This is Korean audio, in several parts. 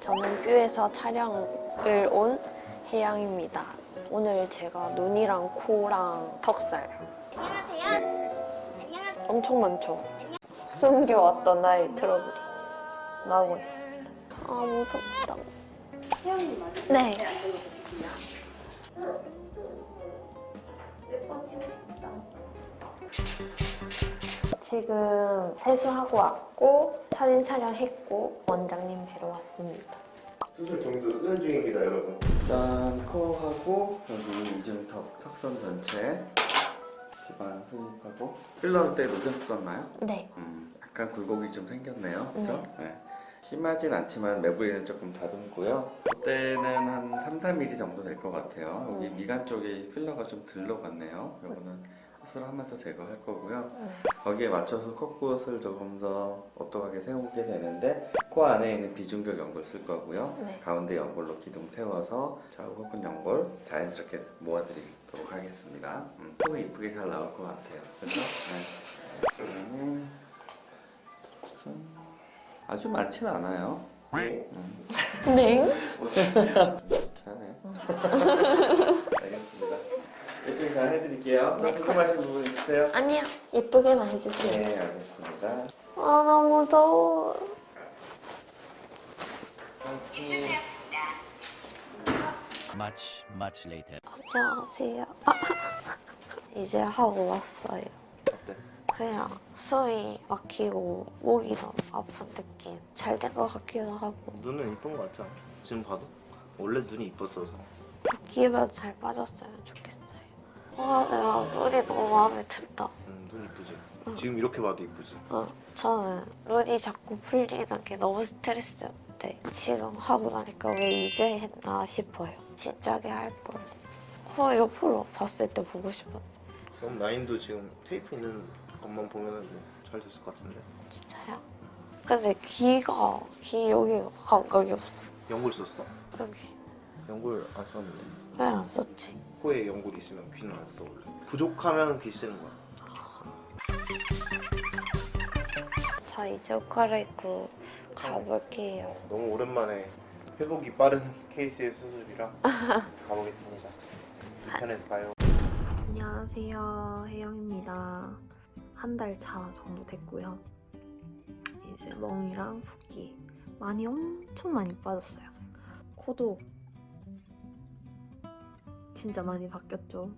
서울에서 촬영을 온 혜영입니다. 오늘 제가 눈이랑 코랑 턱살 안녕하세요. 안녕하세요. 엄청 많죠? 숨겨왔던 나의 트러블이 나오고 있습니다. 아 무섭다. 네. 지 금 세수하고 왔고 사진 촬영했고 원장님 뵈러 왔습니다. 수술 점수 수련 중입니다, 여러분. 일단 코하고 여기 이중턱 턱선 전체 지방 흡입하고 필러 때 녹였었나요? 네. 음, 약간 굴곡이 좀 생겼네요. 그래서 네. 네. 심하진 않지만 매부리는 조금 다듬고요. 그때는 한 3, 4mm 정도 될 것 같아요. 여기 음. 미간 쪽에 필러가 좀 들러갔네요. 이거는 수술하면서 제거할 거고요. 음. 거기에 맞춰서 콧구멍을 조금 더 오똑하게 세우게 되는데 코 안에 있는 비중격 연골 쓸 거고요. 네. 가운데 연골로 기둥 세워서 좌우 혹은 연골 자연스럽게 모아드리도록 하겠습니다. 음, 코 이쁘게 잘 나올 것 같아요. 그렇죠? 네. 음. 아주 많지는 않아요. 네. 음, 네. 이렇게 하네. 알겠습니다. 잘 해드릴게요. 네. 궁금하신 부분 있으세요? 아니요. 예쁘게만 해주세요. 네, 알겠습니다. 아 너무 더워. Much, much later. 안녕하세요. 아, 이제 하고 왔어요. 어때? 그냥 숨이 막히고 목이 너무 아픈 느낌. 잘 된 것 같기도 하고 눈은 이쁜 거 같지 않아? 지금 봐도? 원래 눈이 이뻤어서. 붓기만 잘 빠졌으면 좋겠어 요. 와 내가 눈이 너무 마음에 든다. 응, 눈 이쁘지? 응. 지금 이렇게 봐도 이쁘지? 어, 저는 눈이 자꾸 풀리는 게 너무 스트레스였는데 지금 하고 나니까 왜 이제 했나 싶어요. 진작에 할 걸. 코 옆으로 봤을 때 보고 싶었는데 그럼 라인도 지금 테이프 있는 것만 보면은 잘 됐을 것 같은데. 진짜요? 근데 귀가 귀 여기가 감각이 없어. 연골 썼어? 여기 연골 안 썼는데. 왜 안 썼지? 코에 연골 있으면 귀는 안 써, 원래. 부족하면 귀 쓰는 거야. 저 이제 옷 갈아입고 가볼게요. 어, 너무 오랜만에 회복이 빠른 케이스의 수술이라 가보겠습니다. 2편에서 봐요. 안녕하세요. 혜영입니다. 한 달 차 정도 됐고요. 이제 멍이랑 붓기 많이 엄청 많이 빠졌어요. 코도 진짜 많이 바뀌었죠.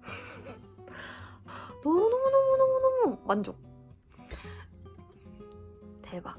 너무너무너무너무너무 만족. 대박.